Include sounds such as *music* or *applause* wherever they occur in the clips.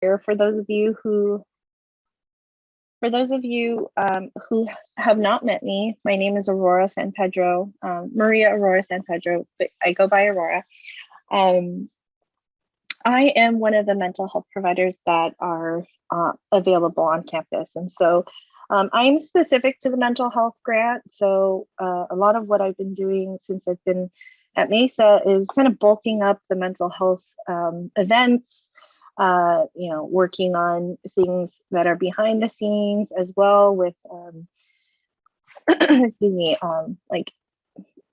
for those of you who for those of you um, who have not met me, my name is Aurora San Pedro, um, Maria Aurora San Pedro, but I go by Aurora. Um, I am one of the mental health providers that are uh, available on campus. And so um, I'm specific to the mental health grant. So uh, a lot of what I've been doing since I've been at Mesa is kind of bulking up the mental health um, events, uh, you know, working on things that are behind the scenes as well with, um, *clears throat* excuse me, um, like,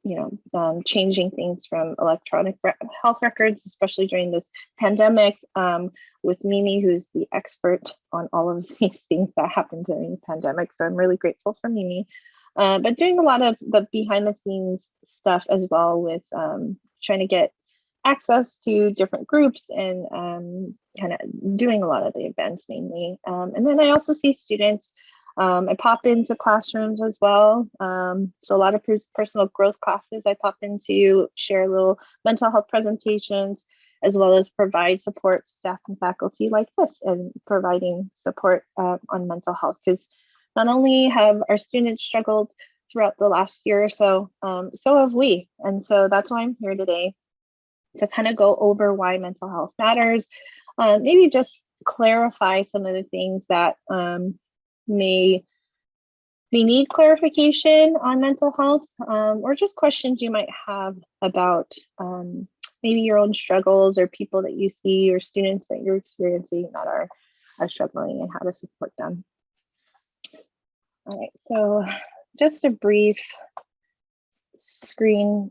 you know, um, changing things from electronic re health records, especially during this pandemic, um, with Mimi, who's the expert on all of *laughs* these things that happened during the pandemic. So I'm really grateful for Mimi. Uh, but doing a lot of the behind the scenes stuff as well with um, trying to get access to different groups and um, kind of doing a lot of the events mainly. Um, and then I also see students, um, I pop into classrooms as well. Um, so a lot of personal growth classes I pop into, share little mental health presentations, as well as provide support to staff and faculty like this and providing support uh, on mental health because not only have our students struggled throughout the last year or so, um, so have we. And so that's why I'm here today to kind of go over why mental health matters, uh, maybe just clarify some of the things that um, may may need clarification on mental health um, or just questions you might have about um, maybe your own struggles or people that you see or students that you're experiencing that are, are struggling and how to support them. All right, so just a brief screenshot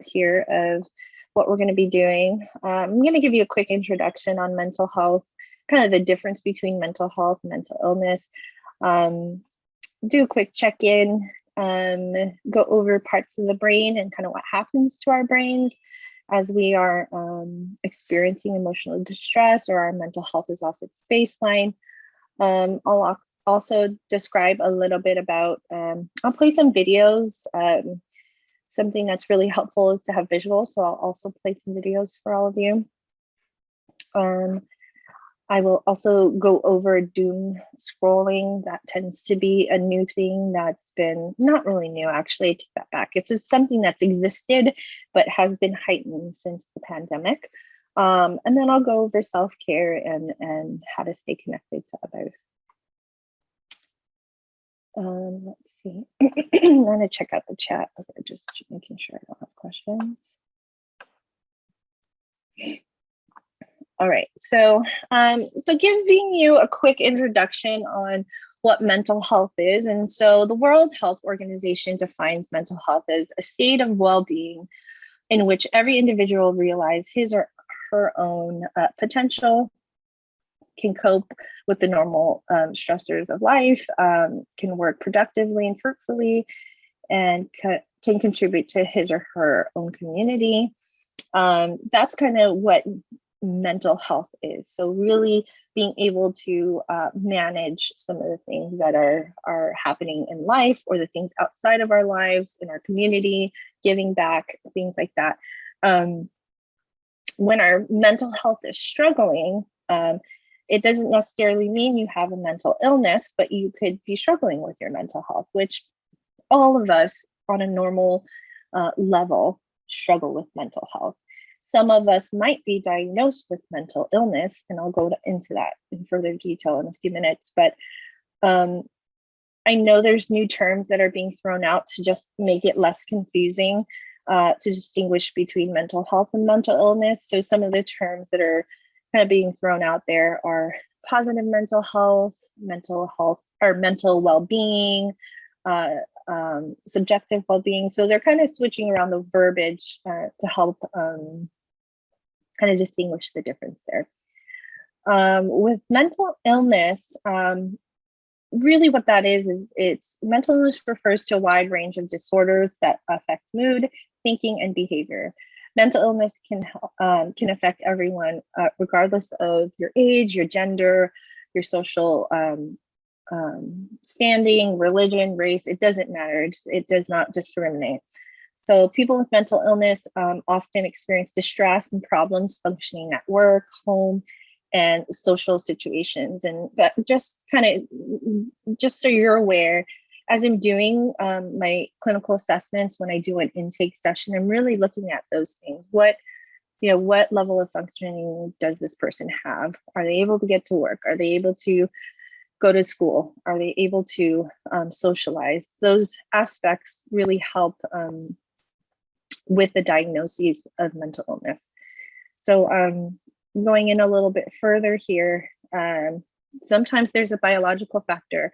here of what we're going to be doing. Um, I'm going to give you a quick introduction on mental health, kind of the difference between mental health and mental illness. Um, do a quick check-in, um, go over parts of the brain and kind of what happens to our brains as we are um, experiencing emotional distress or our mental health is off its baseline. I'll also describe a little bit about, I'll play some videos. Something that's really helpful is to have visuals. So I'll also play some videos for all of you. Um, I will also go over doom scrolling. That tends to be a new thing that's been not really new, actually, I take that back. It's something that's existed, but has been heightened since the pandemic. Um, and then I'll go over self-care and, and how to stay connected to others. Um, let's see. *clears throat* I'm gonna check out the chat. Okay, just making sure I don't have questions. All right, so um, so giving you a quick introduction on what mental health is. And so the World Health Organization defines mental health as a state of well-being in which every individual realizes his or her own uh, potential, can cope with the normal um, stressors of life, um, can work productively and fruitfully, and ca can contribute to his or her own community. Um, that's kind of what mental health is. So really being able to uh, manage some of the things that are, are happening in life or the things outside of our lives, in our community, giving back, things like that. Um, when our mental health is struggling, um, it doesn't necessarily mean you have a mental illness, but you could be struggling with your mental health, which all of us on a normal uh, level struggle with mental health. Some of us might be diagnosed with mental illness, and I'll go into that in further detail in a few minutes, but um, I know there's new terms that are being thrown out to just make it less confusing uh, to distinguish between mental health and mental illness. So some of the terms that are kind of being thrown out there are positive mental health, mental health, or mental well-being, uh, um, subjective well-being. So they're kind of switching around the verbiage uh, to help um, kind of distinguish the difference there. Um, with mental illness, um, really what that is, is it's mental illness refers to a wide range of disorders that affect mood, thinking, and behavior mental illness can um, can affect everyone, uh, regardless of your age, your gender, your social um, um, standing, religion, race. It doesn't matter. It, it does not discriminate. So people with mental illness um, often experience distress and problems functioning at work, home, and social situations. And that just kind of, just so you're aware, as I'm doing um, my clinical assessments, when I do an intake session, I'm really looking at those things. What, you know, what level of functioning does this person have? Are they able to get to work? Are they able to go to school? Are they able to um, socialize? Those aspects really help um, with the diagnoses of mental illness. So um, going in a little bit further here, um, sometimes there's a biological factor.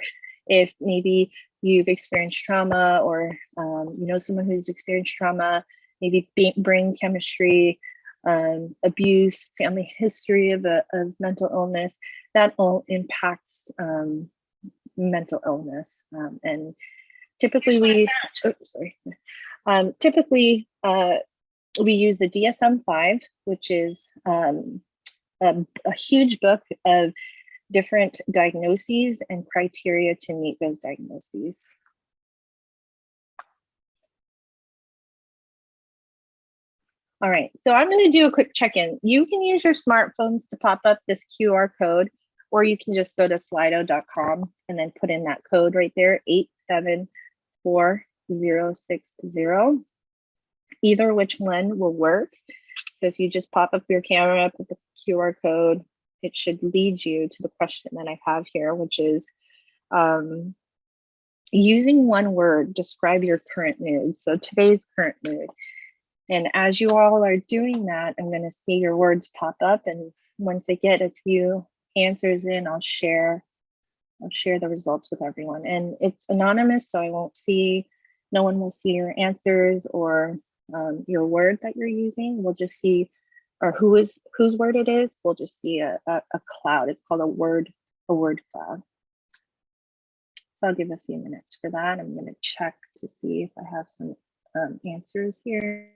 If maybe you've experienced trauma or um, you know someone who's experienced trauma, maybe brain chemistry, um, abuse, family history of, a, of mental illness, that all impacts um, mental illness. Um, and typically we, oh, sorry, um, typically uh, we use the DSM-5, which is um, a, a huge book of different diagnoses and criteria to meet those diagnoses. All right, so I'm going to do a quick check-in. You can use your smartphones to pop up this QR code, or you can just go to slido.com and then put in that code right there, 874060. Either which one will work. So if you just pop up your camera, put the QR code, it should lead you to the question that I have here, which is um, using one word, describe your current mood. So today's current mood. And as you all are doing that, I'm going to see your words pop up. And once I get a few answers in, I'll share I'll share the results with everyone. And it's anonymous, so I won't see, no one will see your answers or um, your word that you're using. We'll just see, or who is whose word it is. We'll just see a, a, a cloud. It's called a word, a word cloud. So I'll give a few minutes for that. I'm going to check to see if I have some um, answers here.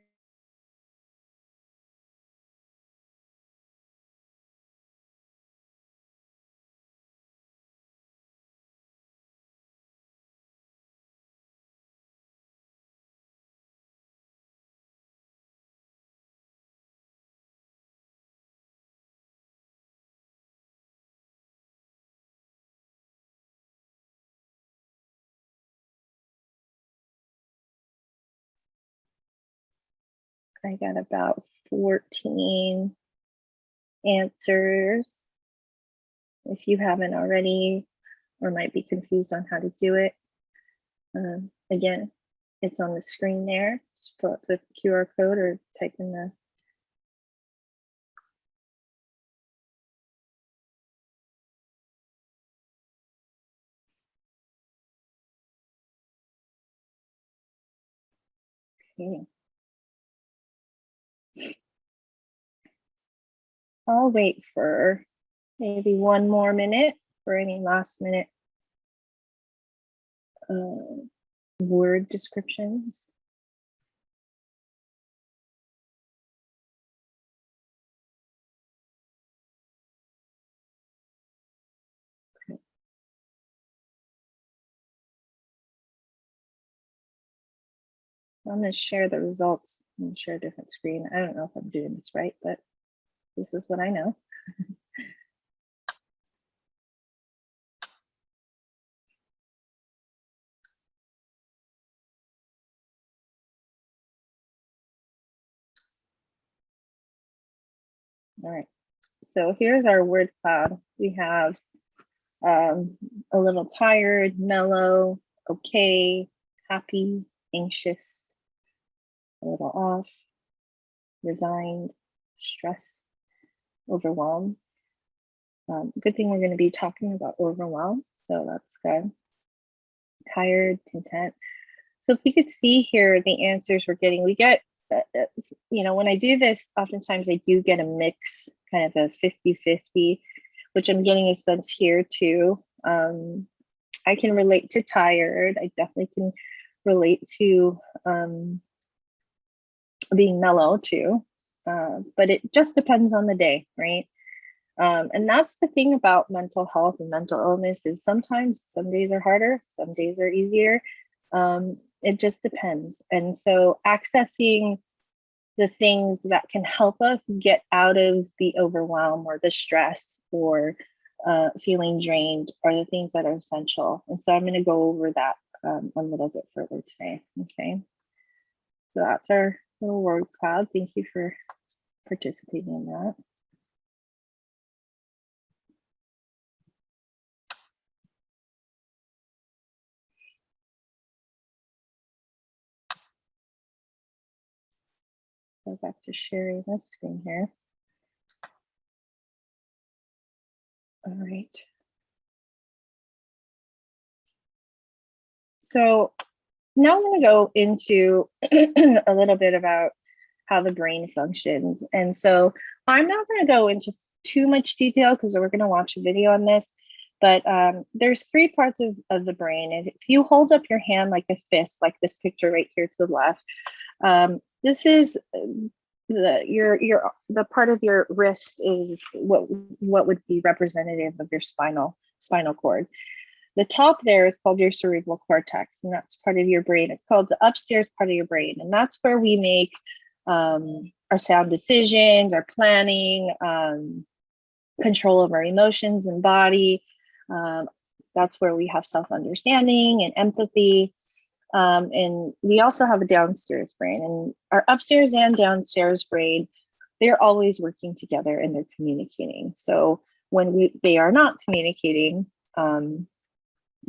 I got about 14 answers. If you haven't already or might be confused on how to do it, um, again, it's on the screen there. Just pull up the QR code or type in the Okay. I'll wait for maybe one more minute for any last minute uh, word descriptions. I'm going to share the results and share a different screen. I don't know if I'm doing this right, but this is what I know. All right, so here's our word cloud. We have um, a little tired, mellow, okay, happy, anxious, a little off, resigned, stressed, overwhelm. Um, good thing we're going to be talking about overwhelm, so that's good. Tired, content. So if we could see here the answers we're getting, we get, uh you know, when I do this, oftentimes I do get a mix, kind of a 50-50, which I'm getting a sense here too. Um, I can relate to tired. I definitely can relate to um, being mellow too. Uh, but it just depends on the day, right? Um, and that's the thing about mental health and mental illness is sometimes some days are harder, some days are easier. Um, it just depends. And so accessing the things that can help us get out of the overwhelm or the stress or uh, feeling drained are the things that are essential. And so I'm going to go over that um, a little bit further today. Okay. So that's our little word cloud. Thank you for participating in that. Go back to sharing the screen here. All right. So now I'm going to go into *clears throat* a little bit about how the brain functions. And so I'm not going to go into too much detail because we're going to watch a video on this, but um, there's three parts of, of the brain. And if you hold up your hand like a fist, like this picture right here to the left, um, this is the your your the part of your wrist is what what would be representative of your spinal spinal cord. The top there is called your cerebral cortex, and that's part of your brain. It's called the upstairs part of your brain, and that's where we make um, our sound decisions, our planning, um, control of our emotions and body. Um, that's where we have self understanding and empathy. Um, and we also have a downstairs brain and our upstairs and downstairs brain, they're always working together and they're communicating. So when we they are not communicating, um,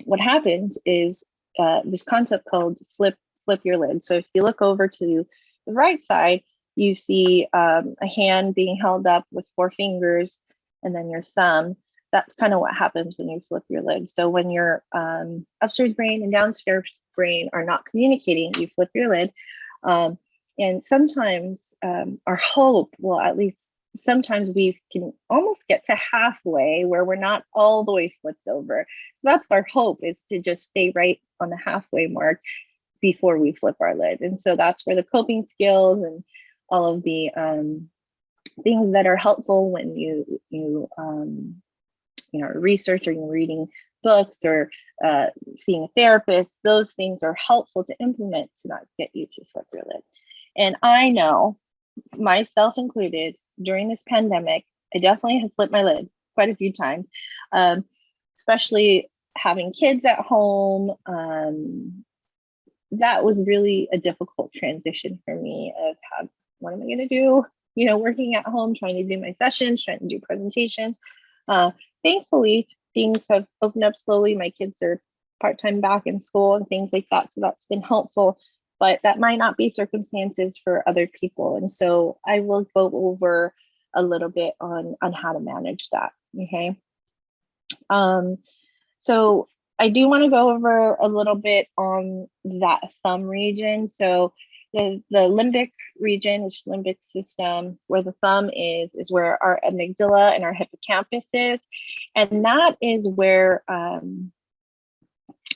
what happens is uh, this concept called flip flip your lid. So if you look over to the right side, you see um, a hand being held up with four fingers and then your thumb that's kind of what happens when you flip your lid. So when your um, upstairs brain and downstairs brain are not communicating, you flip your lid. Um, and sometimes um, our hope, well, at least sometimes we can almost get to halfway where we're not all the way flipped over. So that's our hope is to just stay right on the halfway mark before we flip our lid. And so that's where the coping skills and all of the um, things that are helpful when you you um, you know, research or you're reading books or uh, seeing a therapist, those things are helpful to implement to not get you to flip your lid. And I know, myself included, during this pandemic, I definitely have flipped my lid quite a few times, um, especially having kids at home. Um, that was really a difficult transition for me of how, what am I going to do? You know, working at home, trying to do my sessions, trying to do presentations. Uh, thankfully, things have opened up slowly. My kids are part-time back in school and things like that. So that's been helpful, but that might not be circumstances for other people. And so I will go over a little bit on, on how to manage that, okay? Um, so I do wanna go over a little bit on that thumb region. So the, the limbic region, which limbic system, where the thumb is, is where our amygdala and our hippocampus is. And that is where um,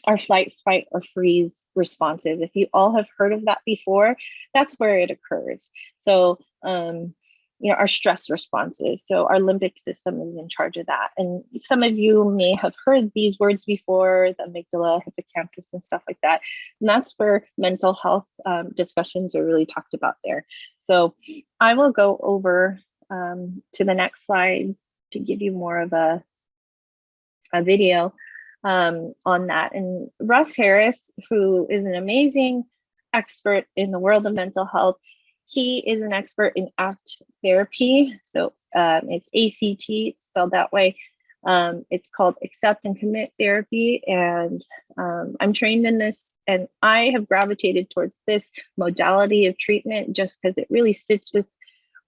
our flight, fight, or freeze responses. If you all have heard of that before, that's where it occurs. So um, you know, our stress responses. So our limbic system is in charge of that. And some of you may have heard these words before, the amygdala, hippocampus, and stuff like that. And that's where mental health um, discussions are really talked about there. So I will go over um, to the next slide to give you more of a, a video um, on that. And Russ Harris, who is an amazing expert in the world of mental health, he is an expert in ACT therapy. So um, it's ACT, spelled that way. Um, it's called accept and commit therapy. And um, I'm trained in this and I have gravitated towards this modality of treatment just because it really sits with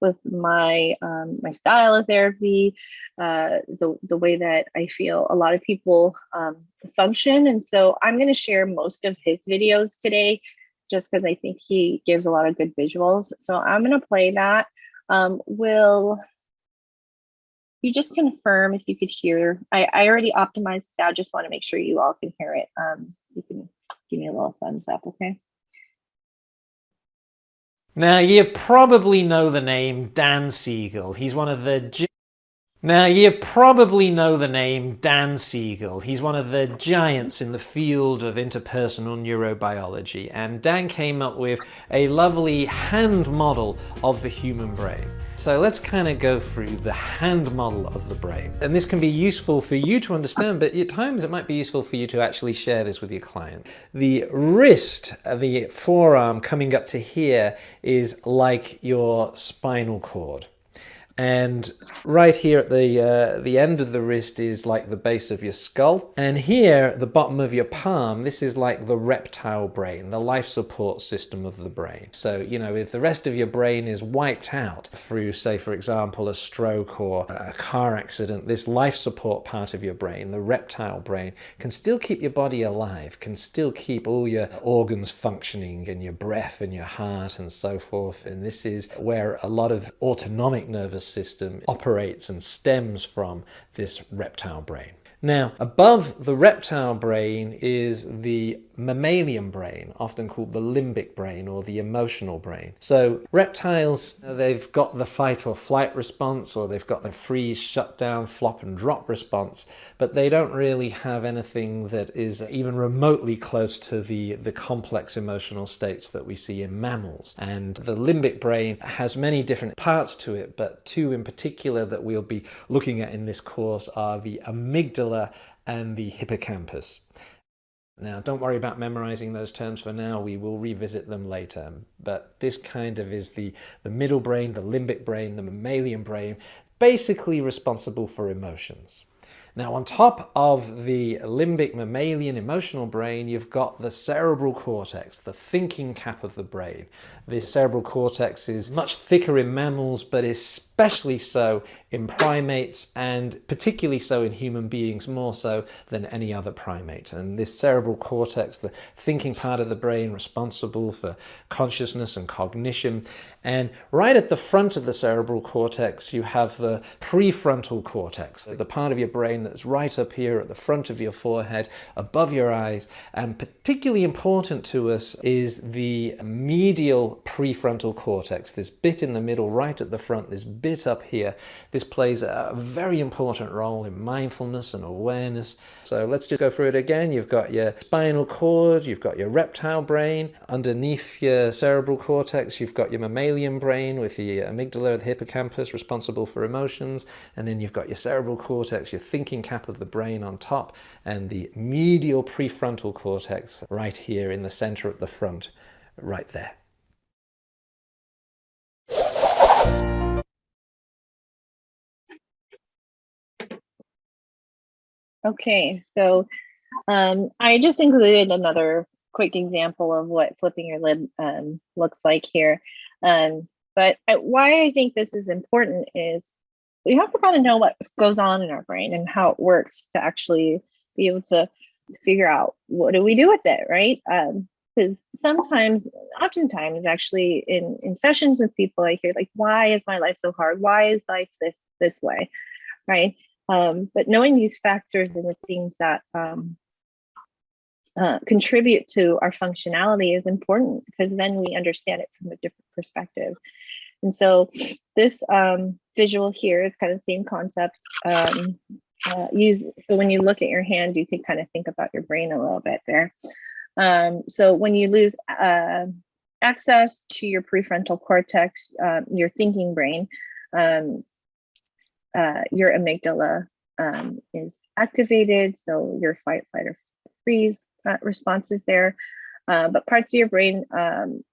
with my um, my style of therapy, uh, the, the way that I feel a lot of people um, function. And so I'm going to share most of his videos today just because I think he gives a lot of good visuals. So I'm going to play that. Um, will you just confirm if you could hear? I, I already optimized this out. Just want to make sure you all can hear it. Um, you can give me a little thumbs up, okay? Now, you probably know the name Dan Siegel. He's one of the Now, you probably know the name Dan Siegel. He's one of the giants in the field of interpersonal neurobiology, and Dan came up with a lovely hand model of the human brain. So let's kind of go through the hand model of the brain. And this can be useful for you to understand, but at times it might be useful for you to actually share this with your client. The wrist, uh, the forearm coming up to here is like your spinal cord. And right here at the, uh, the end of the wrist is like the base of your skull. And here, the bottom of your palm, this is like the reptile brain, the life support system of the brain. So, you know, if the rest of your brain is wiped out through, say, for example, a stroke or a car accident, this life support part of your brain, the reptile brain, can still keep your body alive, can still keep all your organs functioning and your breath and your heart and so forth. And this is where a lot of autonomic nervous nervous system operates and stems from this reptile brain. Now, above the reptile brain is the mammalian brain, often called the limbic brain or the emotional brain. So reptiles, they've got the fight or flight response or they've got the freeze, shut down, flop and drop response, but they don't really have anything that is even remotely close to the, the complex emotional states that we see in mammals. And the limbic brain has many different parts to it, but two in particular that we'll be looking at in this course are the amygdala amygdala and the hippocampus. Now, don't worry about memorizing those terms for now. We will revisit them later. But this kind of is the, the middle brain, the limbic brain, the mammalian brain, basically responsible for emotions. Now, on top of the limbic mammalian emotional brain, you've got the cerebral cortex, the thinking cap of the brain. The cerebral cortex is much thicker in mammals, but especially so in primates and particularly so in human beings more so than any other primate. And this cerebral cortex, the thinking part of the brain responsible for consciousness and cognition. And right at the front of the cerebral cortex, you have the prefrontal cortex, the part of your brain that's right up here at the front of your forehead, above your eyes. And particularly important to us is the medial prefrontal cortex, this bit in the middle, right at the front, this bit up here. This this plays a very important role in mindfulness and awareness. So let's just go through it again. You've got your spinal cord, you've got your reptile brain, underneath your cerebral cortex, you've got your mammalian brain with the amygdala, the hippocampus responsible for emotions, and then you've got your cerebral cortex, your thinking cap of the brain on top, and the medial prefrontal cortex right here in the center at the front, right there. Okay, so um, I just included another quick example of what flipping your lid um, looks like here. Um, but why I think this is important is we have to kind of know what goes on in our brain and how it works to actually be able to figure out what do we do with it, right? Because um, sometimes, oftentimes, actually, in in sessions with people, I hear like, "Why is my life so hard? Why is life this this way?" Right? Um, but knowing these factors and the things that um, uh, contribute to our functionality is important because then we understand it from a different perspective. And so this um, visual here is kind of the same concept. Um, uh, use so when you look at your hand, you can kind of think about your brain a little bit there. Um, so when you lose uh, access to your prefrontal cortex, uh, your thinking brain, um, uh, your amygdala um, is activated. So your fight, flight, or freeze uh, response is there. Uh, but parts of your brain um,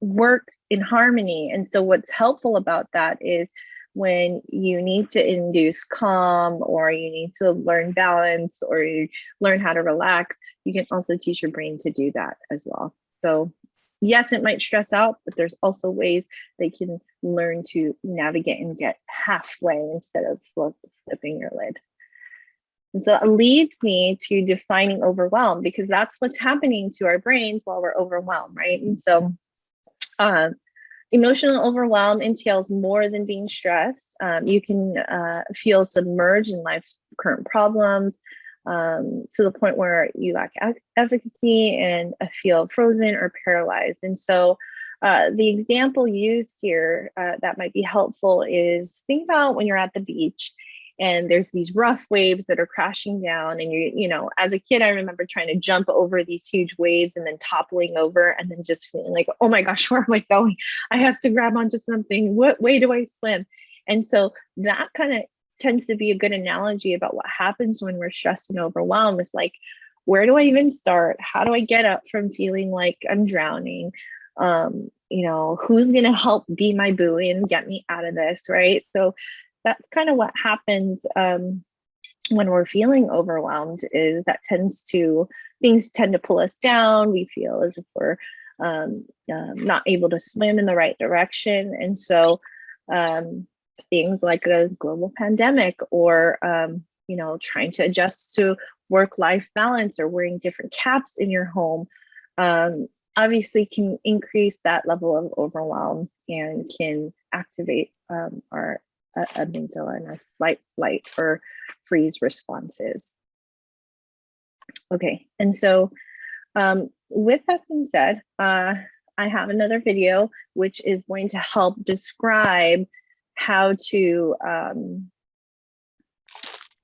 work in harmony. And so what's helpful about that is when you need to induce calm or you need to learn balance or you learn how to relax, you can also teach your brain to do that as well. So yes, it might stress out, but there's also ways they can learn to navigate and get halfway instead of flip, flipping your lid. And so it leads me to defining overwhelm because that's what's happening to our brains while we're overwhelmed, right? And so uh, emotional overwhelm entails more than being stressed. Um, you can uh, feel submerged in life's current problems, um, to the point where you lack efficacy and feel frozen or paralyzed. And so uh, the example used here uh, that might be helpful is think about when you're at the beach and there's these rough waves that are crashing down and you you know as a kid i remember trying to jump over these huge waves and then toppling over and then just feeling like oh my gosh *laughs* where am i going? I have to grab onto something. What way do i swim? And so that kind of tends to be a good analogy about what happens when we're stressed and overwhelmed it's like where do i even start? How do i get up from feeling like i'm drowning? Um you know who's going to help be my buoy and get me out of this right? So that's kind of what happens um, when we're feeling overwhelmed is that tends to things tend to pull us down. We feel as if we're um, um, not able to swim in the right direction. And so um, things like a global pandemic or um, you know trying to adjust to work life balance or wearing different caps in your home um, obviously can increase that level of overwhelm and can activate um, our uh, amygdala and our flight, flight, or freeze responses. Okay, and so um, with that being said, uh, I have another video which is going to help describe how to um,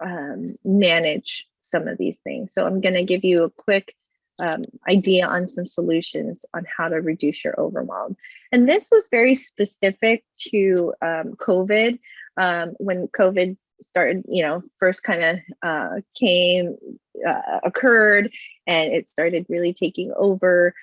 um, manage some of these things. So I'm going to give you a quick um, idea on some solutions on how to reduce your overwhelm. And this was very specific to um, COVID. Um, when COVID started, you know, first kind of uh, came, uh, occurred, and it started really taking over.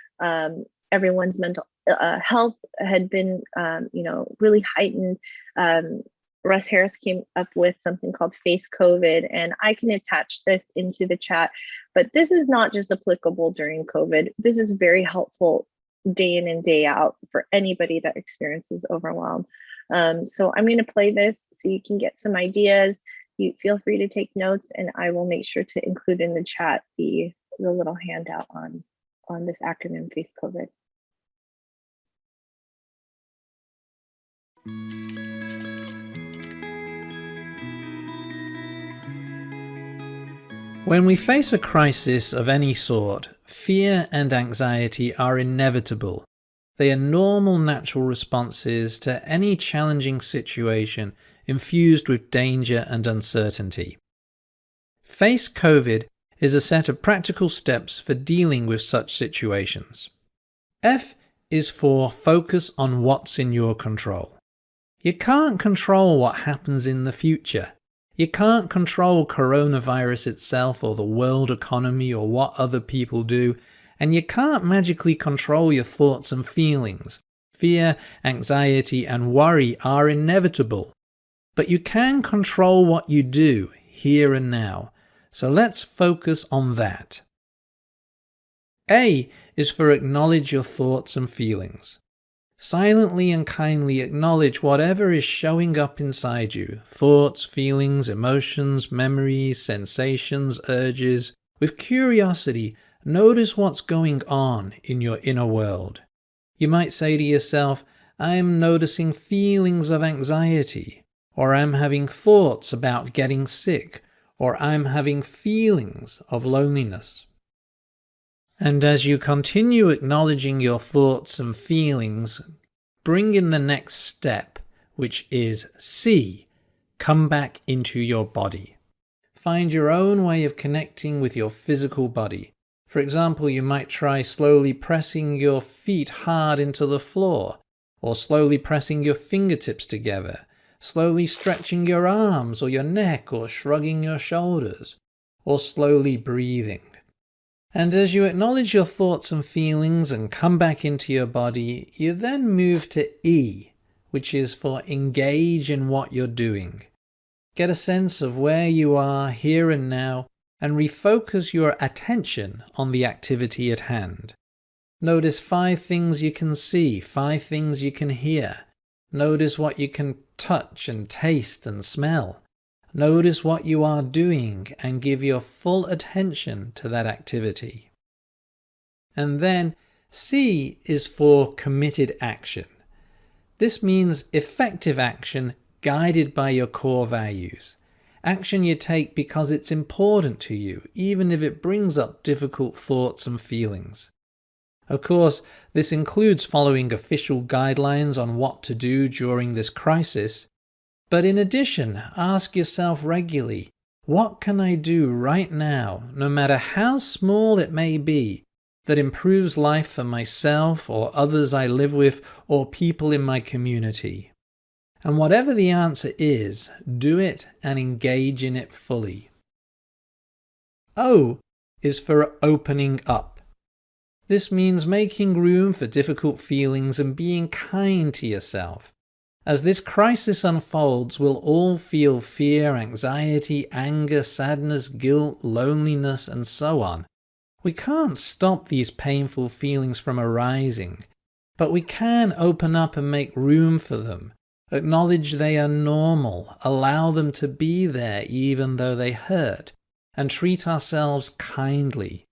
Everyone's mental uh, health had been, um, you know, really heightened. Um, Russ Harris came up with something called Face COVID, and I can attach this into the chat. But this is not just applicable during COVID. This is very helpful day in and day out for anybody that experiences overwhelm. Um, so I'm going to play this so you can get some ideas. You feel free to take notes, and I will make sure to include in the chat the, the little handout on, on this acronym Face COVID. When we face a crisis of any sort, fear and anxiety are inevitable. They are normal natural responses to any challenging situation infused with danger and uncertainty. Face COVID is a set of practical steps for dealing with such situations. F is for focus on what's in your control. You can't control what happens in the future. You can't control coronavirus itself or the world economy or what other people do, and you can't magically control your thoughts and feelings. Fear, anxiety, and worry are inevitable. But you can control what you do here and now. So let's focus on that. A is for acknowledge your thoughts and feelings. Silently and kindly acknowledge whatever is showing up inside you thoughts, feelings, emotions, memories, sensations, urges. With curiosity, notice what's going on in your inner world. You might say to yourself, I am noticing feelings of anxiety, or I'm having thoughts about getting sick, or I'm having feelings of loneliness. And as you continue acknowledging your thoughts and feelings, bring in the next step, which is C, come back into your body. Find your own way of connecting with your physical body. For example, you might try slowly pressing your feet hard into the floor, or slowly pressing your fingertips together, slowly stretching your arms or your neck, or shrugging your shoulders, or slowly breathing. And as you acknowledge your thoughts and feelings and come back into your body, you then move to E, which is for engage in what you're doing. Get a sense of where you are here and now and refocus your attention on the activity at hand. Notice five things you can see, five things you can hear. Notice what you can touch and taste and smell. Notice what you are doing and give your full attention to that activity. And then C is for committed action. This means effective action guided by your core values. Action you take because it's important to you, even if it brings up difficult thoughts and feelings. Of course, this includes following official guidelines on what to do during this crisis. But in addition, ask yourself regularly, what can I do right now, no matter how small it may be, that improves life for myself or others I live with or people in my community? And whatever the answer is, do it and engage in it fully. O is for opening up. This means making room for difficult feelings and being kind to yourself. As this crisis unfolds, we'll all feel fear, anxiety, anger, sadness, guilt, loneliness, and so on. We can't stop these painful feelings from arising, but we can open up and make room for them. Acknowledge they are normal, allow them to be there even though they hurt, and treat ourselves kindly.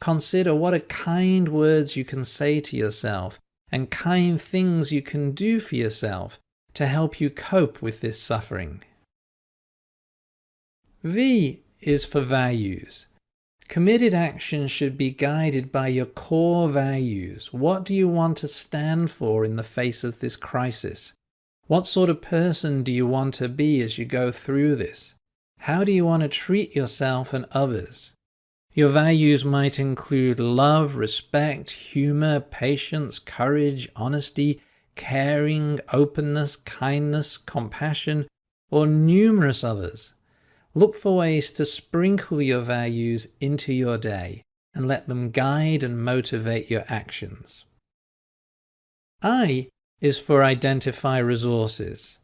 Consider what kind words you can say to yourself and kind things you can do for yourself to help you cope with this suffering. V is for values. Committed action should be guided by your core values. What do you want to stand for in the face of this crisis? What sort of person do you want to be as you go through this? How do you want to treat yourself and others? Your values might include love, respect, humor, patience, courage, honesty, caring, openness, kindness, compassion, or numerous others. Look for ways to sprinkle your values into your day and let them guide and motivate your actions. I is for identify resources.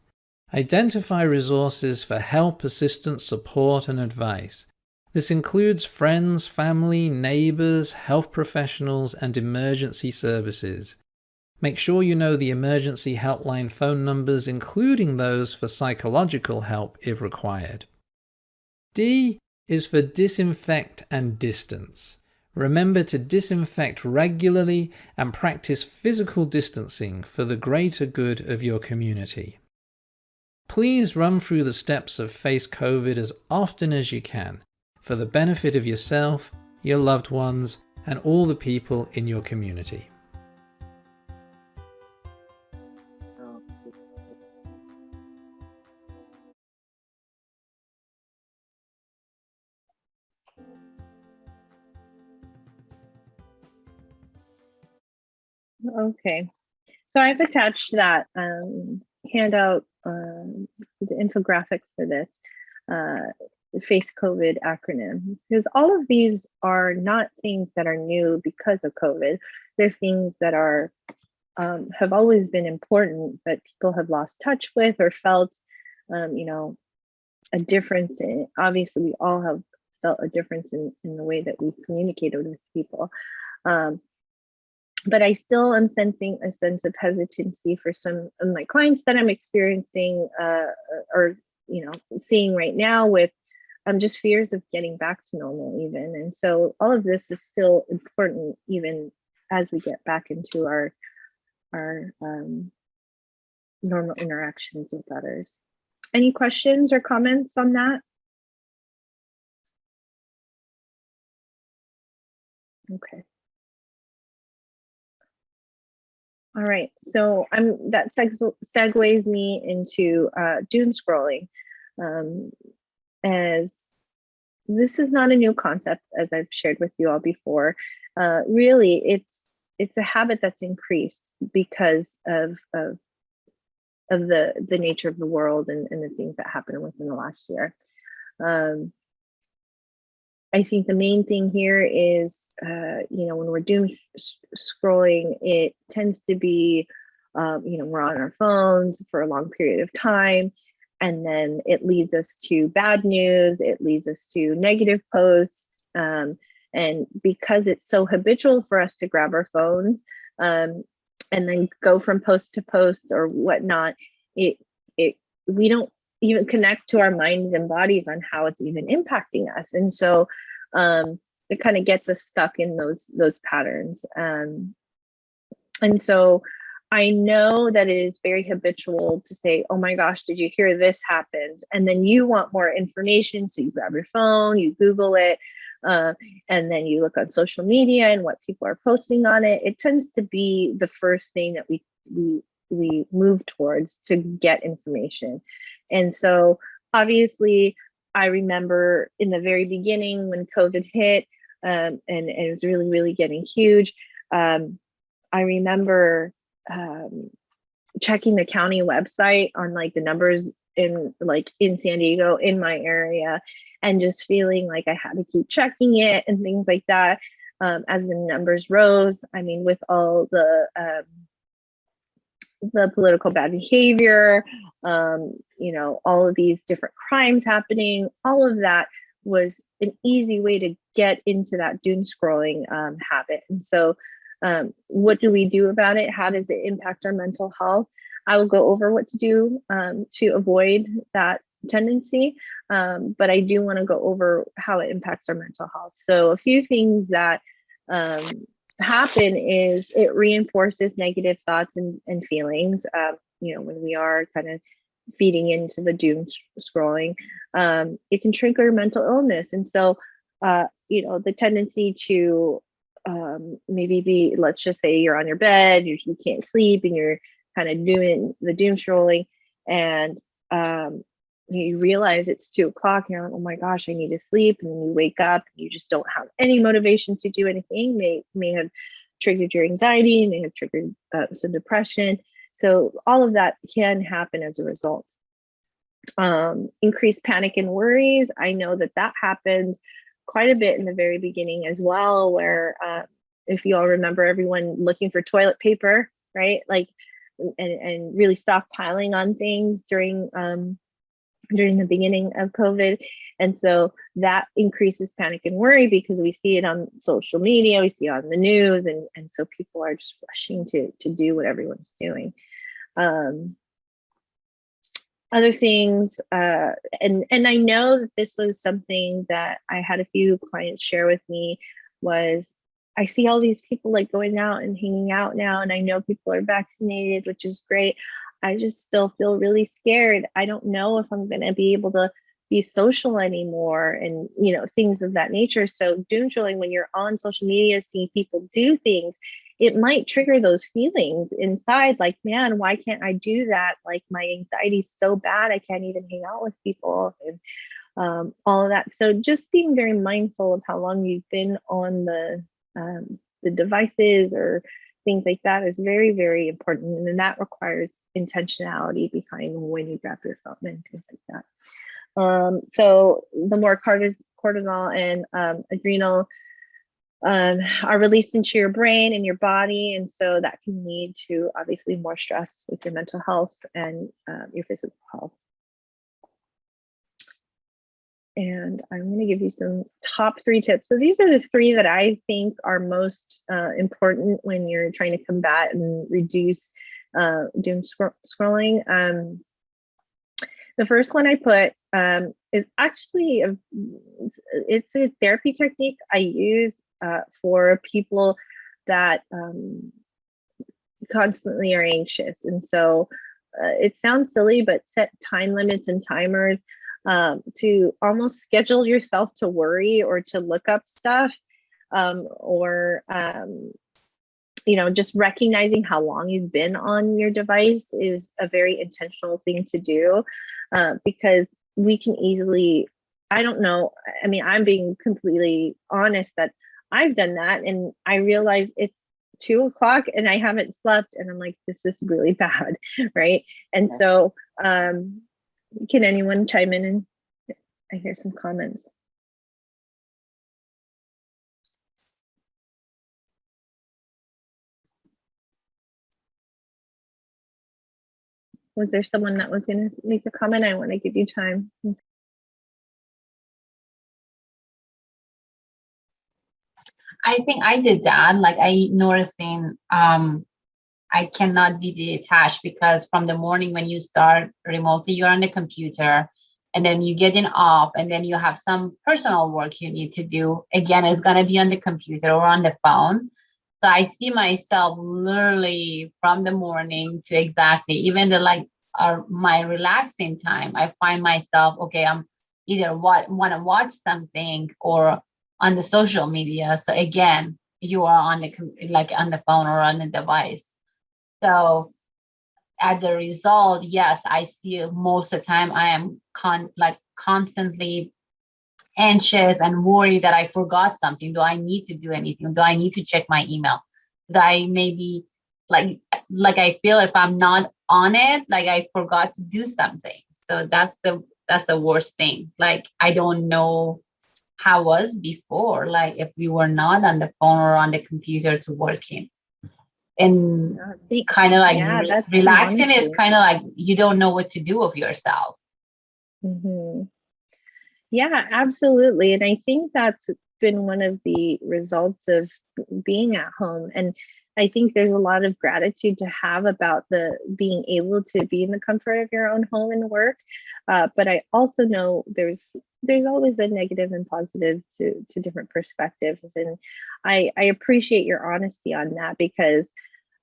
Identify resources for help, assistance, support, and advice. This includes friends, family, neighbors, health professionals, and emergency services. Make sure you know the emergency helpline phone numbers, including those for psychological help if required. D is for disinfect and distance. Remember to disinfect regularly and practice physical distancing for the greater good of your community. Please run through the steps of Face COVID as often as you can for the benefit of yourself, your loved ones, and all the people in your community. Okay, so I've attached that um, handout, uh, the infographic for this uh, face COVID acronym, because all of these are not things that are new because of COVID. They're things that are um, have always been important, but people have lost touch with or felt, um, you know, a difference. In, obviously, we all have felt a difference in, in the way that we communicated with people. Um, but I still am sensing a sense of hesitancy for some of my clients that I'm experiencing uh, or, you know, seeing right now with um, just fears of getting back to normal even. And so all of this is still important even as we get back into our, our um, normal interactions with others. Any questions or comments on that? Okay. All right, so I'm that seg segues me into uh, doom scrolling, um, as this is not a new concept, as I've shared with you all before. Uh, really, it's it's a habit that's increased because of of of the the nature of the world and, and the things that happened within the last year. Um, I think the main thing here is, uh, you know, when we're doom scrolling, it tends to be, um, you know, we're on our phones for a long period of time, and then it leads us to bad news, it leads us to negative posts, um, and because it's so habitual for us to grab our phones um, and then go from post to post or whatnot, it it we don't even connect to our minds and bodies on how it's even impacting us. And so um, it kind of gets us stuck in those those patterns. Um, and so I know that it is very habitual to say, oh my gosh, did you hear this happened? And then you want more information. So you grab your phone, you Google it. uh, and then you look on social media and what people are posting on it, it tends to be the first thing that we we we move towards to get information. And so obviously I remember in the very beginning when COVID hit um, and, and, it was really, really getting huge. Um, I remember um, checking the county website on like the numbers in like in San Diego in my area and just feeling like I had to keep checking it and things like that um, as the numbers rose. I mean, with all the um, the political bad behavior, um, you know, all of these different crimes happening, all of that was an easy way to get into that doom scrolling um, habit. And so um, what do we do about it? How does it impact our mental health? I will go over what to do um, to avoid that tendency, um, but I do want to go over how it impacts our mental health. So a few things that um, happen is it reinforces negative thoughts and, and feelings. Um, you know, when we are kind of feeding into the doom scrolling, um, it can trigger mental illness. And so, uh, you know, the tendency to um, maybe be, let's just say you're on your bed, you, you can't sleep and you're kind of doing the doom scrolling and um, you realize it's two o'clock and you're like, oh my gosh, I need to sleep. And then you wake up and you just don't have any motivation to do anything. May, may have triggered your anxiety, may have triggered uh, some depression. So all of that can happen as a result. Um, increased panic and worries. I know that that happened quite a bit in the very beginning as well, where uh, if you all remember everyone looking for toilet paper, right? Like, and, and really stockpiling on things during um, during the beginning of COVID. And so that increases panic and worry because we see it on social media, we see it on the news, and, and so people are just rushing to, to do what everyone's doing. Um, other things, uh, and, and I know that this was something that I had a few clients share with me was I see all these people like going out and hanging out now, and I know people are vaccinated, which is great. I just still feel really scared. I don't know if I'm going to be able to be social anymore and, you know, things of that nature. So doom scrolling, when you're on social media, seeing people do things, it might trigger those feelings inside like, man, why can't I do that? Like my anxiety is so bad, I can't even hang out with people and um, all of that. So just being very mindful of how long you've been on the um, the devices or things like that is very, very important. And that requires intentionality behind when you grab your phone and things like that. Um, so the more cortisol and um, adrenal um, are released into your brain and your body. And so that can lead to obviously more stress with your mental health and um, your physical health and I'm going to give you some top three tips. So these are the three that I think are most uh, important when you're trying to combat and reduce uh, doom scrolling. Um, the first one I put um, is actually a, it's a therapy technique I use uh, for people that um, constantly are anxious. And so uh, it sounds silly, but set time limits and timers um, to almost schedule yourself to worry or to look up stuff um, or um, you know just recognizing how long you've been on your device is a very intentional thing to do uh, because we can easily i don't know i mean i'm being completely honest that i've done that and i realize it's two o'clock and i haven't slept and i'm like this is really *laughs* bad right and yes. so um can anyone chime in and I hear some comments? Was there someone that was going to make a comment? I want to give you time. I think I did that. Like I noticing um, I cannot be detached because from the morning when you start remotely, you're on the computer and then you get in off and then you have some personal work you need to do. Again, it's going to be on the computer or on the phone. So I see myself literally from the morning to exactly even the like uh, my relaxing time. I find myself, okay, I'm either what want to watch something or on the social media. So again, you are on the like on the phone or on the device. So as a result, yes, I see most of the time I am con like constantly anxious and worried that I forgot something. Do I need to do anything? Do I need to check my email? Do I maybe like like I feel if I'm not on it, like I forgot to do something. So that's the that's the worst thing. Like I don't know how was before, like if we were not on the phone or on the computer to working. And kind of like Yeah, re- relaxing is kind of like you don't know what to do of yourself. Mhm. Yeah, absolutely. And I think that's been one of the results of being at home. And I think there's a lot of gratitude to have about the being able to be in the comfort of your own home and work. Uh, but I also know there's there's always a negative and positive to to different perspectives. And I I appreciate your honesty on that because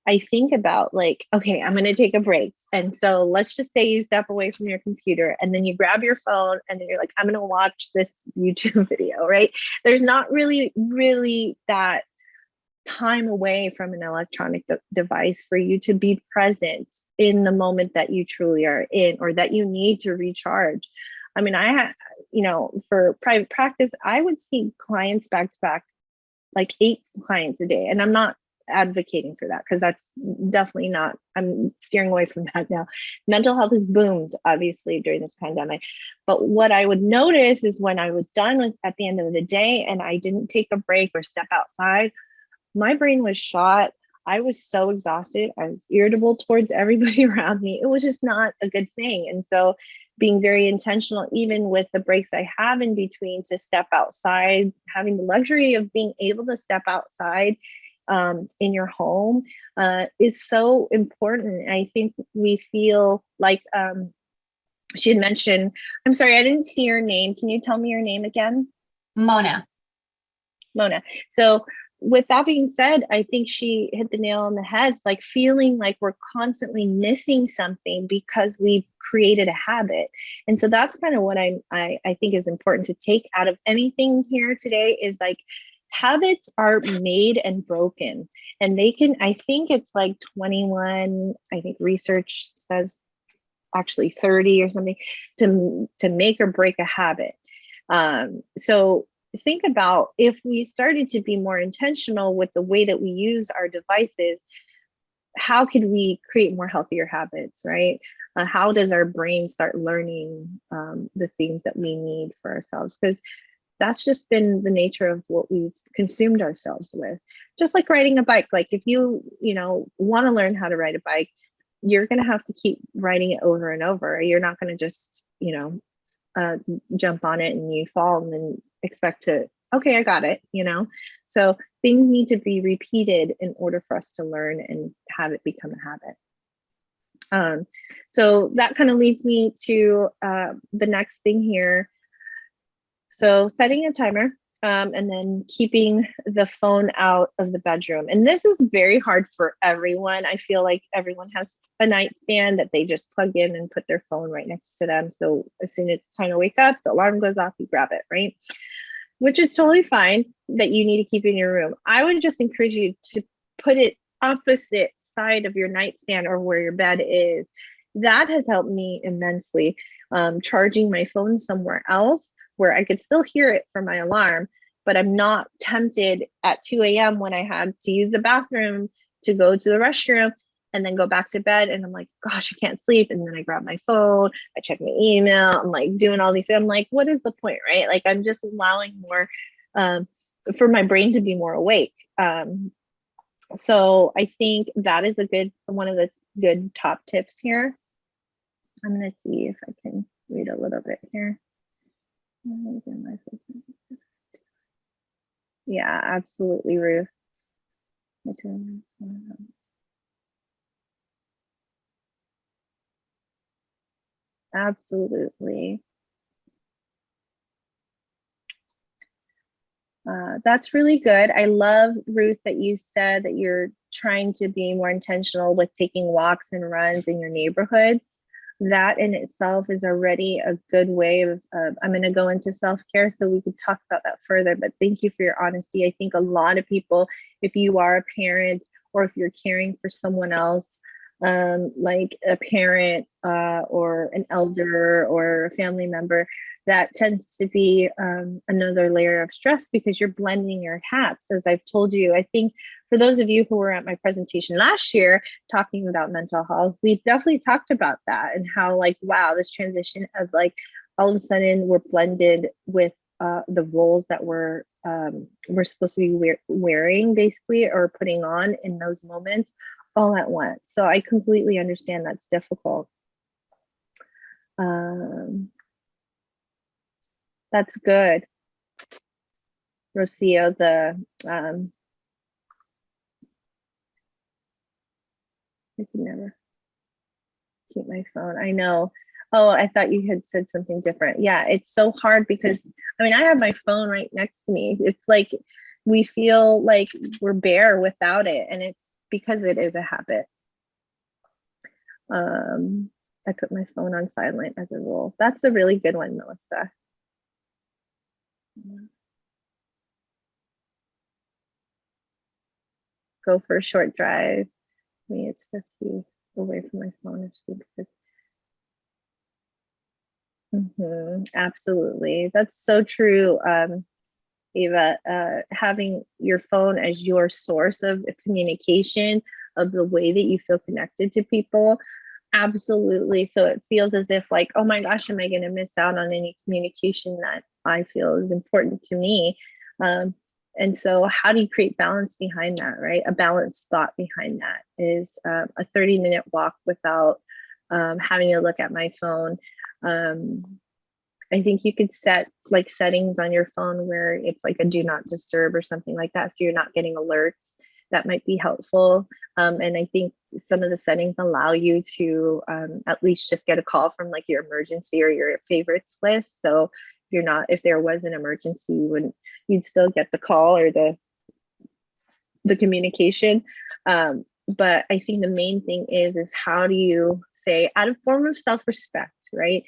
I think about like, okay, I'm going to take a break. And so let's just say you step away from your computer and then you grab your phone and then you're like, I'm going to watch this *laughs* YouTube video, right? There's not really, really that time away from an electronic de- device for you to be present in the moment that you truly are in or that you need to recharge. I mean, I you know, for private practice, I would see clients back to back, like eight clients a day. And I'm not advocating for that because that's definitely not i'm steering away from that now. Mental health has boomed obviously during this pandemic but what i would notice is when i was done with, at the end of the day and i didn't take a break or step outside my brain was shot. I was so exhausted. I was irritable towards everybody *laughs* around me. It was just not a good thing and so being very intentional even with the breaks i have in between to step outside having the luxury of being able to step outside um, in your home uh, is so important. I think we feel like um, she had mentioned, I'm sorry, I didn't see your name. Can you tell me your name again? Mona. Mona. So with that being said, I think she hit the nail on the head. It's like feeling like we're constantly missing something because we've created a habit. And so that's kind of what I, I, I think is important to take out of anything here today is like habits are made and broken and they can i think it's like 21 i think research says actually 30 or something to to make or break a habit um, so think about if we started to be more intentional with the way that we use our devices how could we create more healthier habits right? Uh, how does our brain start learning um, the things that we need for ourselves? Because that's just been the nature of what we've consumed ourselves with. Just like riding a bike like if you you know want to learn how to ride a bike you're going to have to keep riding it over and over. You're not going to just you know uh, jump on it and you fall and then expect to okay i got it you know so things need to be repeated in order for us to learn and have it become a habit um, so that kind of leads me to uh, the next thing here so setting a timer um, and then keeping the phone out of the bedroom. And this is very hard for everyone. I feel like everyone has a nightstand that they just plug in and put their phone right next to them. So as soon as it's time to wake up, the alarm goes off, you grab it, right? Which is totally fine that you need to keep in your room. I would just encourage you to put it opposite side of your nightstand or where your bed is. That has helped me immensely. Um, charging my phone somewhere else where I could still hear it for my alarm, but I'm not tempted at 2 a.m. when I had to use the bathroom to go to the restroom and then go back to bed. And I'm like, gosh, I can't sleep. And then I grab my phone, I check my email, I'm like doing all these. Things. I'm like, what is the point, right? Like I'm just allowing more um, for my brain to be more awake. Um, so I think that is a good one of the good top tips here. I'm gonna see if I can read a little bit here. Yeah, absolutely, Ruth. Absolutely. Uh, that's really good. I love, Ruth, that you said that you're trying to be more intentional with taking walks and runs in your neighborhood that in itself is already a good way of, uh, I'm going to go into self care so we could talk about that further. But thank you for your honesty. I think a lot of people, if you are a parent or if you're caring for someone else, um, like a parent uh, or an elder or a family member, that tends to be um, another layer of stress because you're blending your hats. As I've told you, I think for those of you who were at my presentation last year talking about mental health, we definitely talked about that and how like, wow, this transition of like all of a sudden we're blended with uh, the roles that we're um, we're supposed to be wear wearing basically or putting on in those moments all at once. So I completely understand that's difficult. Um, that's good. Rocio, the um, I can never keep my phone. I know. Oh, I thought you had said something different. Yeah, it's so hard because I mean, I have my phone right next to me. It's like we feel like we're bare without it, and it's because it is a habit. Um, I put my phone on silent as a rule. That's a really good one, Melissa. Go for a short drive. Mean, it's just be away from my phone actually because mm -hmm, absolutely that's so true um eva uh having your phone as your source of communication of the way that you feel connected to people absolutely. So it feels as if like oh my gosh am i going to miss out on any communication that i feel is important to me? Um, and so how do you create balance behind that right? A balanced thought behind that is um, a 30 minute walk without um, having to look at my phone um, i think you could set like settings on your phone where it's like a do not disturb or something like that so you're not getting alerts. That might be helpful um, and i think some of the settings allow you to um, at least just get a call from like your emergency or your favorites list. So you're not if there was an emergency you wouldn't you'd still get the call or the the communication. Um, but i think the main thing is is how do you say out of form of self-respect right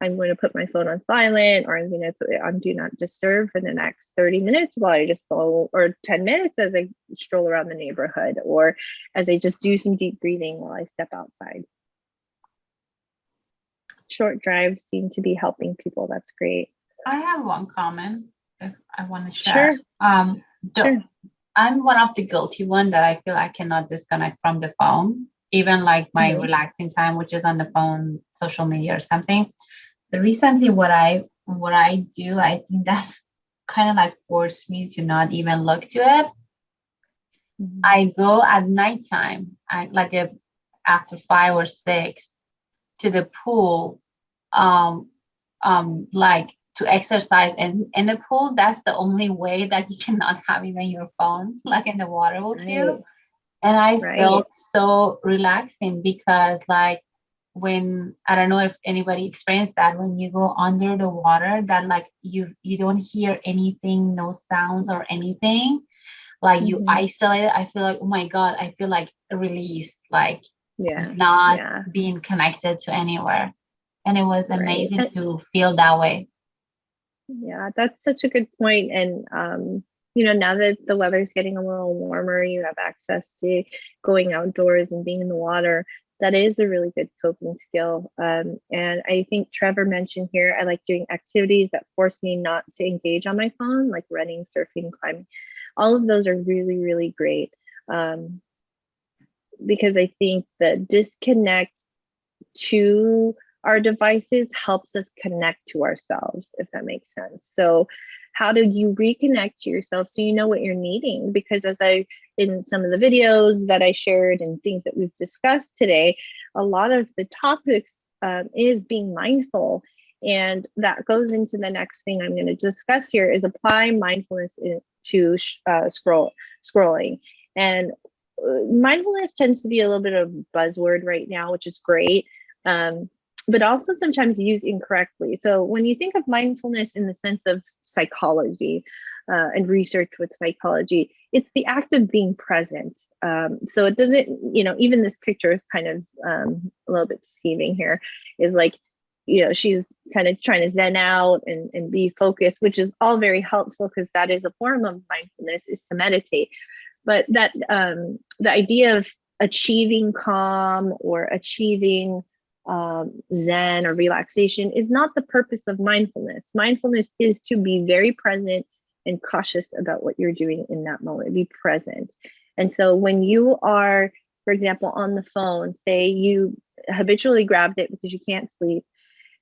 i'm going to put my phone on silent or i'm going to put it on do not disturb for the next 30 minutes while i just go or 10 minutes as i stroll around the neighborhood or as i just do some deep breathing while i step outside short drives seem to be helping people that's great I have one comment if I want to share. Sure. Um, sure. I'm one of the guilty one that I feel I cannot disconnect from the phone, even like my mm-hmm. relaxing time, which is on the phone, social media or something. Recently what I what I do, I think that's kind of like forced me to not even look to it. Mm-hmm. I go at nighttime, I like if after five or six to the pool, um, um, like to exercise and in the pool that's the only way that you *laughs* cannot have even your phone like in the water with right. you and i right. felt so relaxing because like when i don't know if anybody experienced that when you go under the water that like you you don't hear anything no sounds or anything like mm-hmm. you isolate i feel like oh my god i feel like released like yeah not yeah. being connected to anywhere and it was amazing right. to feel that way yeah, that's such a good point. And, um, you know, now that the weather's getting a little warmer, you have access to going outdoors and being in the water. That is a really good coping skill. Um, and I think Trevor mentioned here, I like doing activities that force me not to engage on my phone, like running, surfing, climbing. All of those are really, really great. Um, because I think the disconnect to our devices helps us connect to ourselves, if that makes sense. So how do you reconnect to yourself so you know what you're needing? Because as I, in some of the videos that I shared and things that we've discussed today, a lot of the topics um, is being mindful. And that goes into the next thing I'm going to discuss here is apply mindfulness to uh, scroll scrolling. And uh, mindfulness tends to be a little bit of buzzword right now, which is great. Um, but also sometimes used incorrectly. So when you think of mindfulness in the sense of psychology, uh, and research with psychology, it's the act of being present. Um, so it doesn't, you know, even this picture is kind of um, a little bit deceiving here, is like, you know, she's kind of trying to zen out and, and be focused, which is all very helpful because that is a form of mindfulness is to meditate. But that um, the idea of achieving calm or achieving um, Zen or relaxation is not the purpose of mindfulness. Mindfulness is to be very present and cautious about what you're doing in that moment, be present. And so when you are, for example, on the phone, say you habitually grabbed it because you can't sleep,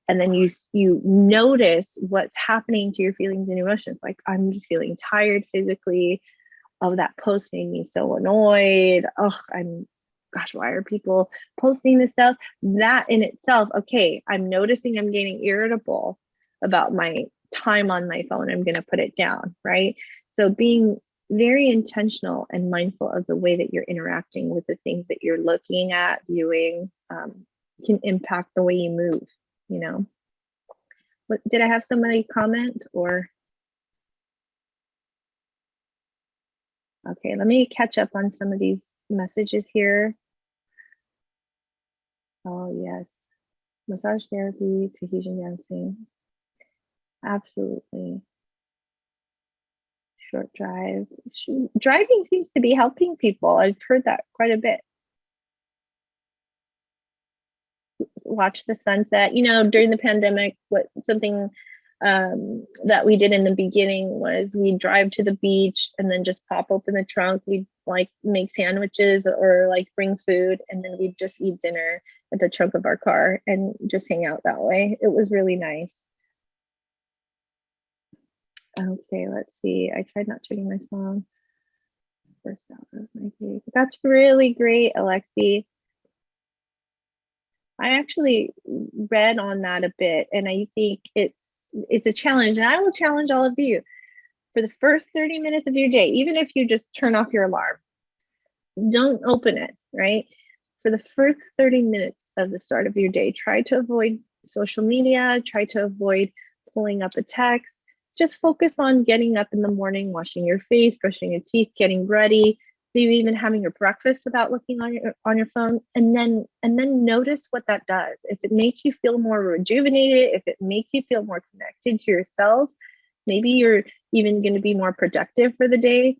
and then you you notice what's happening to your feelings and emotions like i'm feeling tired physically oh that post made me so annoyed oh i'm gosh, why are people posting this stuff? That in itself, okay, I'm noticing I'm getting irritable about my time on my phone. I'm going to put it down, right? So being very intentional and mindful of the way that you're interacting with the things that you're looking at, viewing, um, can impact the way you move, you know. What, did I have somebody comment or? Okay, let me catch up on some of these messages here. Oh, yes. Massage therapy, Tahitian dancing. Absolutely. Short drive. Driving seems to be helping people. I've heard that quite a bit. Watch the sunset. You know, during the pandemic, what something um, that we did in the beginning was we drive to the beach and then just pop open the trunk. We'd like make sandwiches or like bring food and then we'd just eat dinner at the trunk of our car and just hang out that way. It was really nice. Okay, let's see. I tried not checking my phone. First out of my gig. That's really great, Alexi. I actually read on that a bit and I think it's it's a challenge and I will challenge all of you for the first 30 minutes of your day, even if you just turn off your alarm, don't open it, right? For the first 30 minutes of the start of your day, try to avoid social media, try to avoid pulling up a text. Just focus on getting up in the morning, washing your face, brushing your teeth, getting ready, maybe even having your breakfast without looking on your on your phone and then and then notice what that does. If it makes you feel more rejuvenated if it makes you feel more connected to yourself maybe you're even going to be more productive for the day.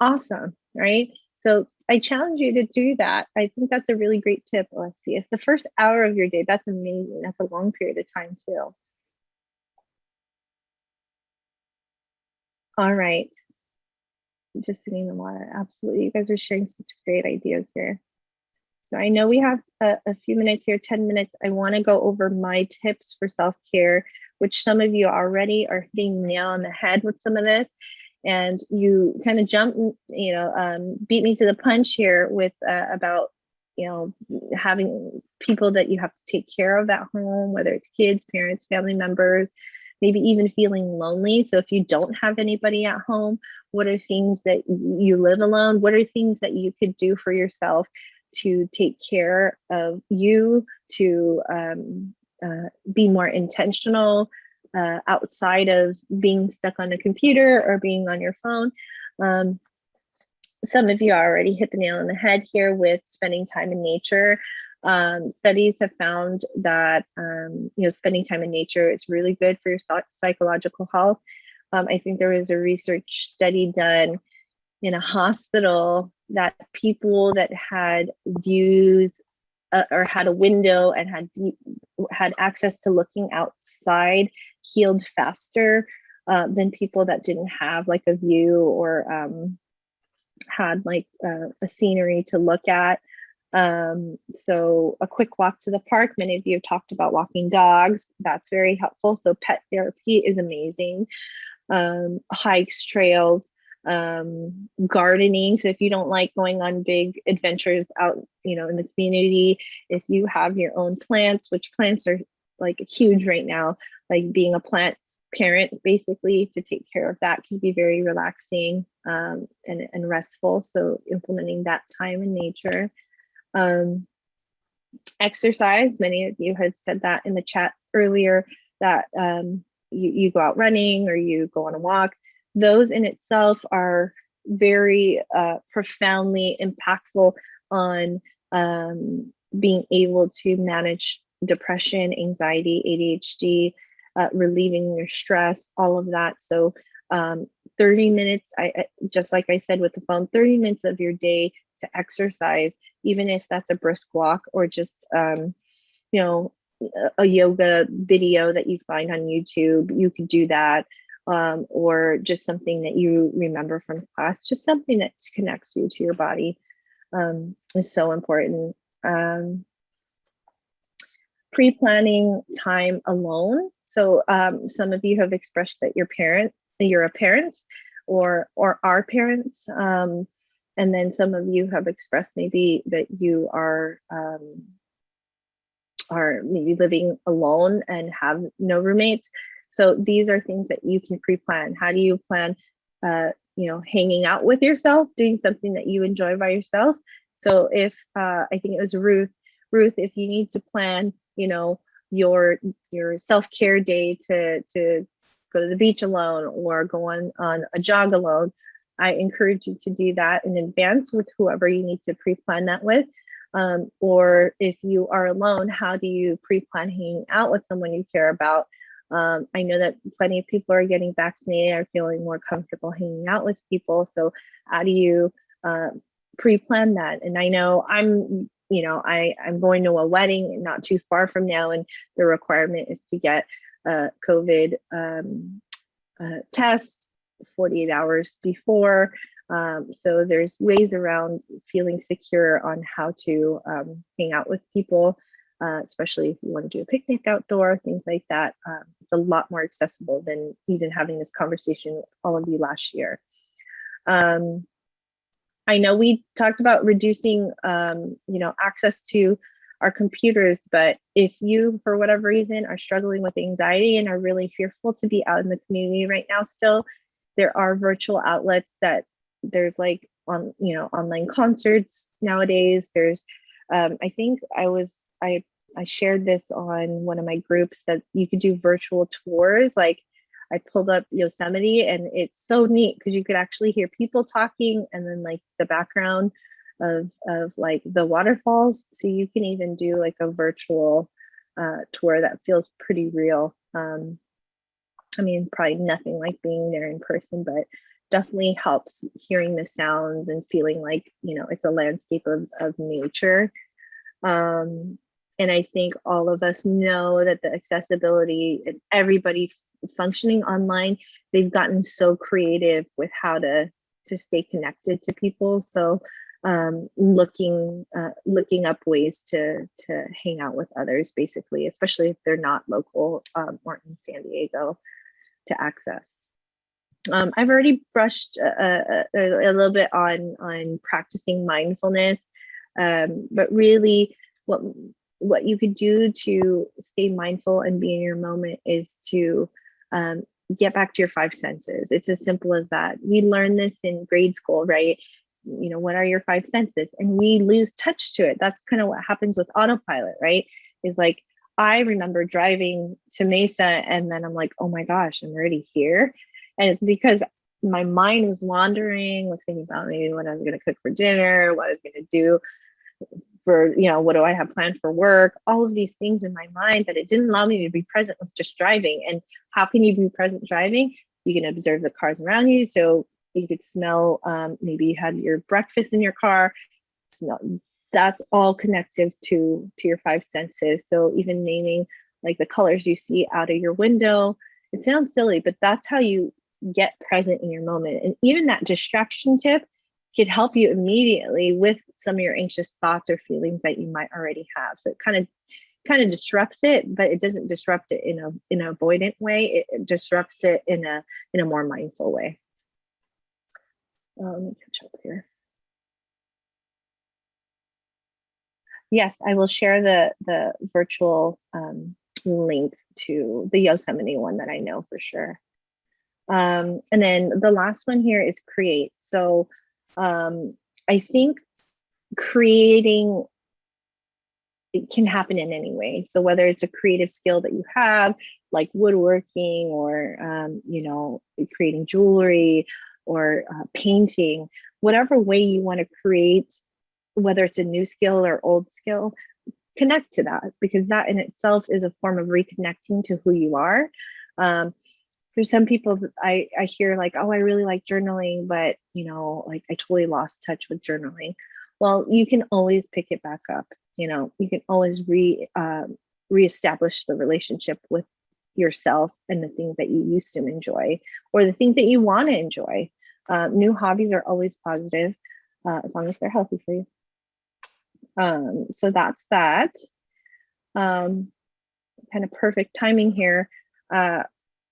Awesome right? So i challenge you to do that. I think that's a really great tip alexi if the first hour of your day that's amazing. That's a long period of time too all right just sitting in the water. Absolutely. You guys are sharing such great ideas here. So I know we have a, a few minutes here, 10 minutes. I want to go over my tips for self-care, which some of you already are hitting nail on the head with some of this. And you kind of jump, you know, um, beat me to the punch here with uh, about, you know, having people that you have to take care of at home, whether it's kids, parents, family members, maybe even feeling lonely. So if you don't have anybody at home, what are things that you live alone? What are things that you could do for yourself to take care of you, to um, uh, be more intentional uh, outside of being stuck on a computer or being on your phone? Um, some of you already hit the nail on the head here with spending time in nature. Um, studies have found that um, you know spending time in nature is really good for your psychological health. Um, I think there was a research study done in a hospital that people that had views uh, or had a window and had had access to looking outside healed faster uh, than people that didn't have like a view or um, had like uh, a scenery to look at. Um, so a quick walk to the park. Many of you have talked about walking dogs. That's very helpful. So pet therapy is amazing. Um, hikes, trails, um, gardening. So if you don't like going on big adventures out, you know, in the community, if you have your own plants, which plants are like huge right now, like being a plant parent basically to take care of that can be very relaxing um, and, and restful. So implementing that time in nature. Um, exercise, many of you had said that in the chat earlier that um, you, you go out running or you go on a walk. those in itself are very uh, profoundly impactful on um, being able to manage depression, anxiety, ADHD, uh, relieving your stress, all of that. So um, 30 minutes, I, I just like I said with the phone, 30 minutes of your day to exercise, even if that's a brisk walk or just, um, you know, a yoga video that you find on YouTube, you could do that. Um, or just something that you remember from class, just something that connects you to your body um, is so important. Um, Pre-planning time alone. So um, some of you have expressed that your parent, you're a parent or, or are parents. Um, and then some of you have expressed maybe that you are um, are maybe living alone and have no roommates. So these are things that you can pre-plan. How do you plan, uh, you know, hanging out with yourself, doing something that you enjoy by yourself? So if uh, I think it was Ruth, Ruth, if you need to plan, you know, your your self-care day to to go to the beach alone or go on on a jog alone, I encourage you to do that in advance with whoever you need to pre-plan that with. Um, or if you are alone, how do you pre-plan hanging out with someone you care about? Um, I know that plenty of people are getting vaccinated, are feeling more comfortable hanging out with people. So how do you uh, pre-plan that? And I know I'm, you know, I, I'm going to a wedding not too far from now, and the requirement is to get a COVID um, uh, test 48 hours before. Um, so there's ways around feeling secure on how to um, hang out with people, uh, especially if you want to do a picnic outdoor, things like that. Um, it's a lot more accessible than even having this conversation with all of you last year. Um, I know we talked about reducing, um, you know, access to our computers, but if you, for whatever reason, are struggling with anxiety and are really fearful to be out in the community right now still, there are virtual outlets that there's like on you know online concerts nowadays. There's um, i think i was i i shared this on one of my groups that you could do virtual tours. Like i pulled up yosemite and it's so neat because you could actually hear people talking and then like the background of of like the waterfalls. So you can even do like a virtual uh, tour that feels pretty real. Um, i mean probably nothing like being there in person but definitely helps hearing the sounds and feeling like you know it's a landscape of, of nature. Um, and i think all of us know that the accessibility and everybody functioning online they've gotten so creative with how to to stay connected to people. So um, looking uh, looking up ways to to hang out with others basically especially if they're not local um, or in san diego to access um, I've already brushed a, a, a, little bit on on practicing mindfulness, um, but really, what what you could do to stay mindful and be in your moment is to um, get back to your five senses. It's as simple as that. We learn this in grade school, right? You know, what are your five senses? And we lose touch to it. That's kind of what happens with autopilot, right? Is like I remember driving to Mesa and then I'm like, oh my gosh, I'm already here. And it's because my mind was wandering, was thinking about maybe what I was going to cook for dinner, what I was going to do for, you know, what do I have planned for work, all of these things in my mind that it didn't allow me to be present with just driving. And how can you be present driving? You can observe the cars around you. So you could smell, um, maybe you had your breakfast in your car, smell, that's all connective to to your five senses so even naming like the colors you see out of your window it sounds silly but that's how you get present in your moment. And even that distraction tip could help you immediately with some of your anxious thoughts or feelings that you might already have. So it kind of kind of disrupts it, but it doesn't disrupt it in a in an avoidant way. It, disrupts it in a in a more mindful way. Uh, let me catch up here. Yes, I will share the the virtual um, link to the Yosemite one that I know for sure. Um, and then the last one here is create. So um, I think creating it can happen in any way. So whether it's a creative skill that you have, like woodworking or um, you know creating jewelry or uh, painting whatever way you want to create whether it's a new skill or old skill connect to that because that in itself is a form of reconnecting to who you are. Um, for some people I, I hear like oh i really like journaling but you know like i totally lost touch with journaling. Well you can always pick it back up you know you can always re uh, reestablish the relationship with yourself and the things that you used to enjoy or the things that you want to enjoy. Uh, new hobbies are always positive uh, as long as they're healthy for you um, so that's that. Um, kind of perfect timing here. Uh,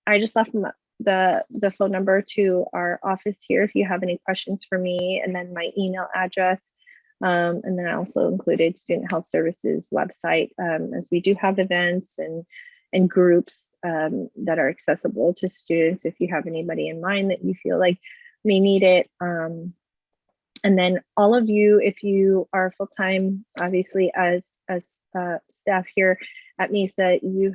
i just left the the phone number to our office here if you have any questions for me and then my email address. Um, and then I also included Student Health Services website um, as we do have events and, and groups um, that are accessible to students if you have anybody in mind that you feel like may need it. Um, and then all of you, if you are full-time, obviously as, as uh, staff here at MESA, you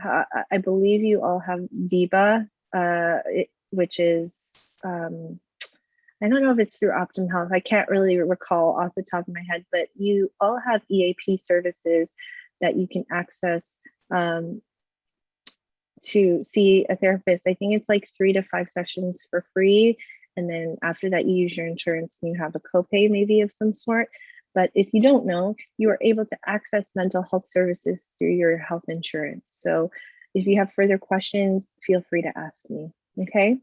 I believe you all have VEBA, uh, it, which is, um, I don't know if it's through Optum Health. I can't really recall off the top of my head, but you all have EAP services that you can access um, to see a therapist. I think it's like three to five sessions for free. And then after that, you use your insurance and you have a copay maybe of some sort. But if you don't know, you are able to access mental health services through your health insurance. So if you have further questions, feel free to ask me. Okay.